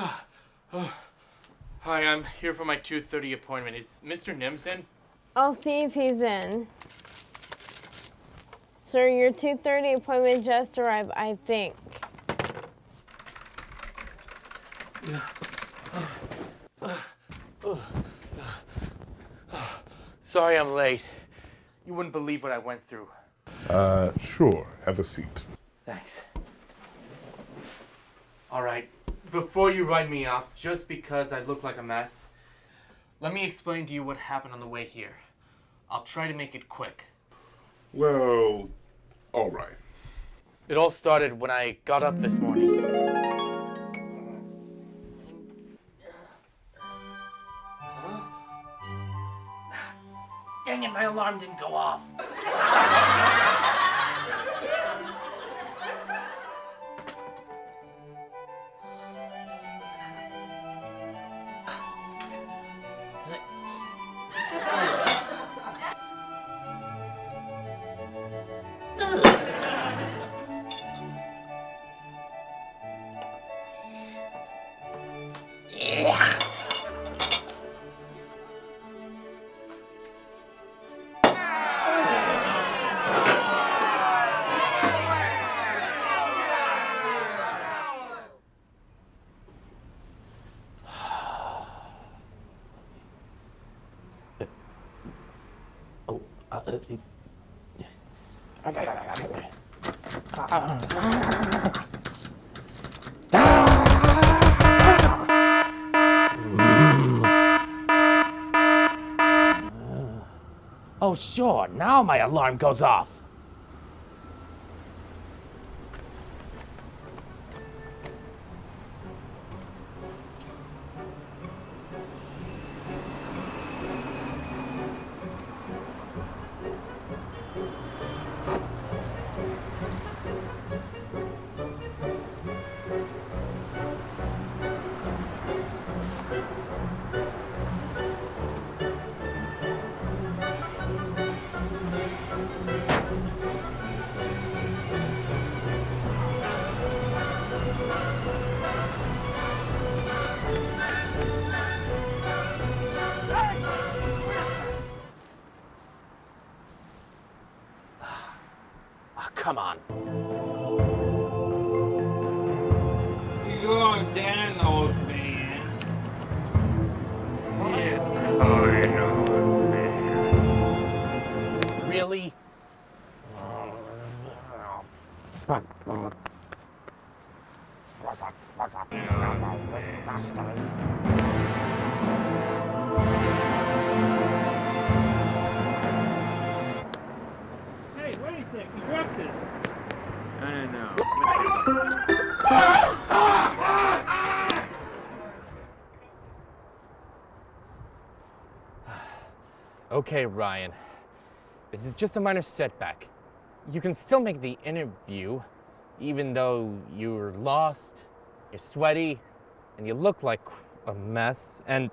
Hi, I'm here for my 2.30 appointment. Is Mr. Nims in? I'll see if he's in. Sir, your 2.30 appointment just arrived, I think. Sorry I'm late. You wouldn't believe what I went through. Uh, sure. Have a seat. Thanks. All right, before you write me off just because I look like a mess, let me explain to you what happened on the way here. I'll try to make it quick. Well, all right. It all started when I got up this morning. Dang it, my alarm didn't go off. Oh, sure, now my alarm goes off. Come on. You're down, old man. Yeah, old man. Really? Hey, Okay, Ryan. This is just a minor setback. You can still make the interview, even though you're lost, you're sweaty, and you look like a mess, and.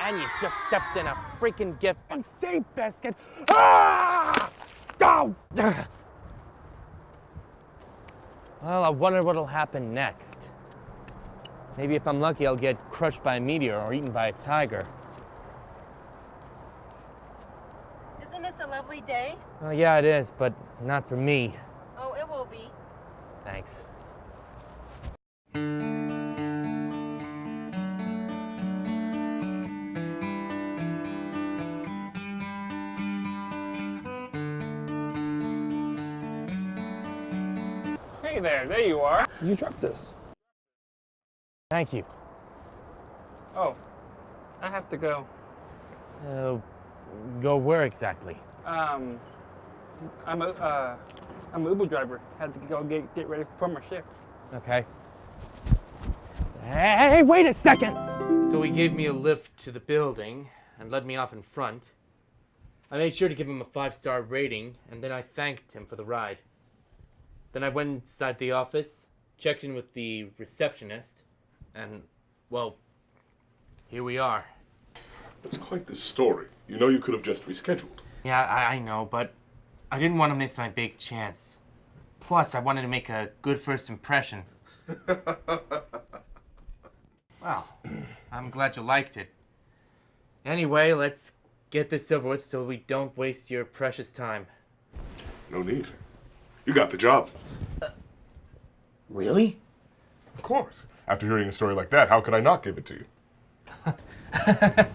And you just stepped in a freaking gift and Saint Biscuit. Ah! Go! Well, I wonder what'll happen next. Maybe if I'm lucky, I'll get crushed by a meteor or eaten by a tiger. Isn't this a lovely day? Well, yeah, it is, but not for me. Oh, it will be. Thanks. Hey there, there you are. You dropped this. Thank you. Oh, I have to go. Uh, go where exactly? Um, I'm a, uh, I'm an Uber driver. Had to go get, get ready for my shift. Okay. Hey, wait a second! So he gave me a lift to the building and led me off in front. I made sure to give him a five star rating, and then I thanked him for the ride. Then I went inside the office, checked in with the receptionist, and, well, here we are. That's quite the story. You know you could have just rescheduled. Yeah, I, I know, but I didn't want to miss my big chance. Plus, I wanted to make a good first impression. well, I'm glad you liked it. Anyway, let's get this over with so we don't waste your precious time. No need. You got the job. Uh, really? Of course. After hearing a story like that, how could I not give it to you?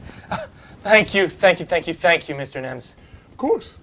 Thank you, thank you, thank you, thank you, Mr. Nems. Of course.